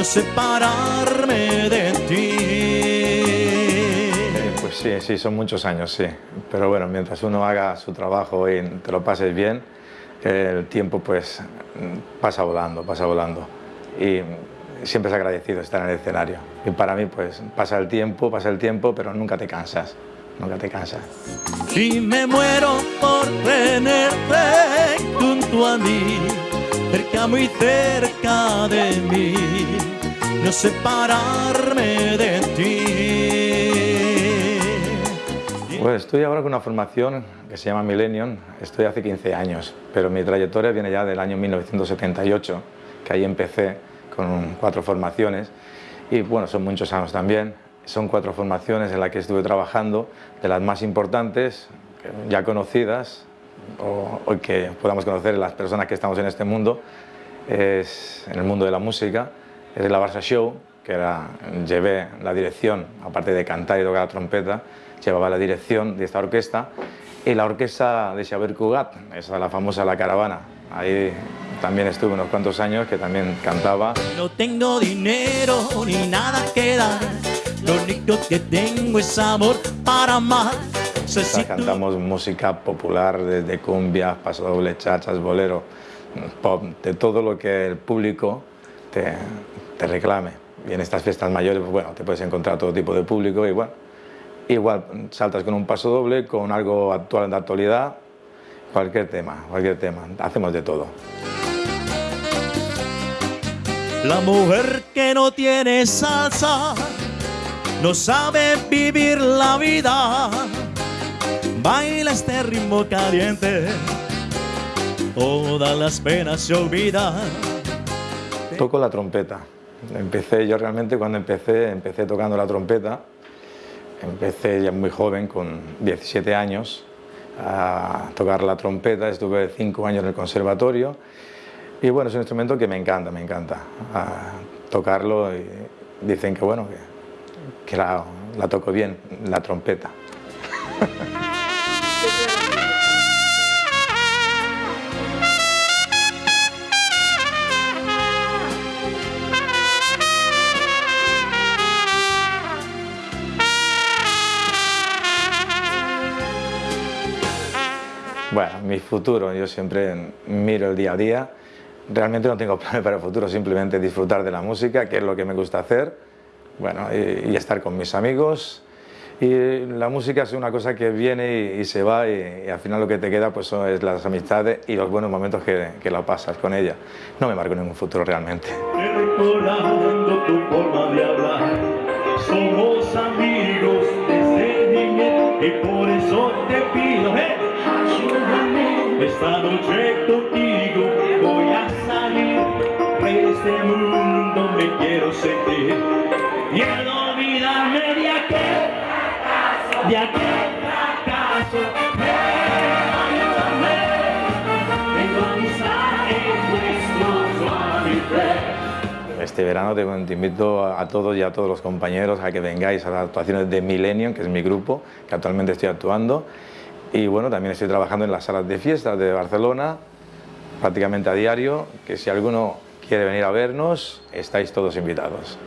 no separarme de ti. Eh, pues sí, sí, son muchos años, sí. Pero bueno, mientras uno haga su trabajo y te lo pases bien, el tiempo pues pasa volando, pasa volando. Y siempre es agradecido estar en el escenario. Y para mí pues pasa el tiempo, pasa el tiempo, pero nunca te cansas, nunca te cansas. Y me muero por tenerte junto a mí, cerca, muy cerca de mí, no separarme de ti. Bueno, estoy ahora con una formación que se llama Millennium, estoy hace 15 años, pero mi trayectoria viene ya del año 1978, que ahí empecé con cuatro formaciones y bueno, son muchos años también. Son cuatro formaciones en las que estuve trabajando, de las más importantes, ya conocidas, o, que podamos conocer las personas que estamos en este mundo, es en el mundo de la música, es la Barça Show, que era, llevé la dirección, aparte de cantar y tocar la trompeta, llevaba la dirección de esta orquesta, y la orquesta de Xavier Cugat, esa la famosa La Caravana, ahí también estuve unos cuantos años que también cantaba. No tengo dinero ni nada que dar, lo único que tengo es amor para amar. cantamos música popular, desde cumbias, pasodobles, chachas, bolero, pop, de todo lo que el público te, reclame. Y en estas fiestas mayores, pues bueno, te puedes encontrar todo tipo de público y bueno, igual saltas con un paso doble, con algo actual de actualidad, cualquier tema, cualquier tema, hacemos de todo. La mujer que no tiene salsa no sabe vivir la vida. Baila este ritmo caliente, todas las penas se olvidan. Toco la trompeta. Empecé, yo realmente cuando empecé, empecé tocando la trompeta. Empecé ya muy joven, con 17 años, a tocar la trompeta. Estuve cinco años en el conservatorio y bueno, es un instrumento que me encanta, me encanta tocarlo y dicen que bueno, que, la, la toco bien, la trompeta. Bueno, mi futuro, yo siempre miro el día a día realmente no tengo planes para el futuro, simplemente disfrutar de la música, que es lo que me gusta hacer, bueno, y, estar con mis amigos. Y la música es una cosa que viene y, se va y, al final lo que te queda pues son es las amistades y los buenos momentos que, que lo pasas con ella. No me marco ningún futuro realmente. Y por eso te esta noche contigo este mundo me quiero sentir. Y al olvidarme de aquel fracaso, de aquel fracaso, a Este verano te invito a todos y a todos los compañeros a que vengáis a las actuaciones de Millennium, que es mi grupo, que actualmente estoy actuando. Y bueno, también estoy trabajando en las salas de fiestas de Barcelona, prácticamente a diario, que si alguno quiere venir a vernos, estáis todos invitados.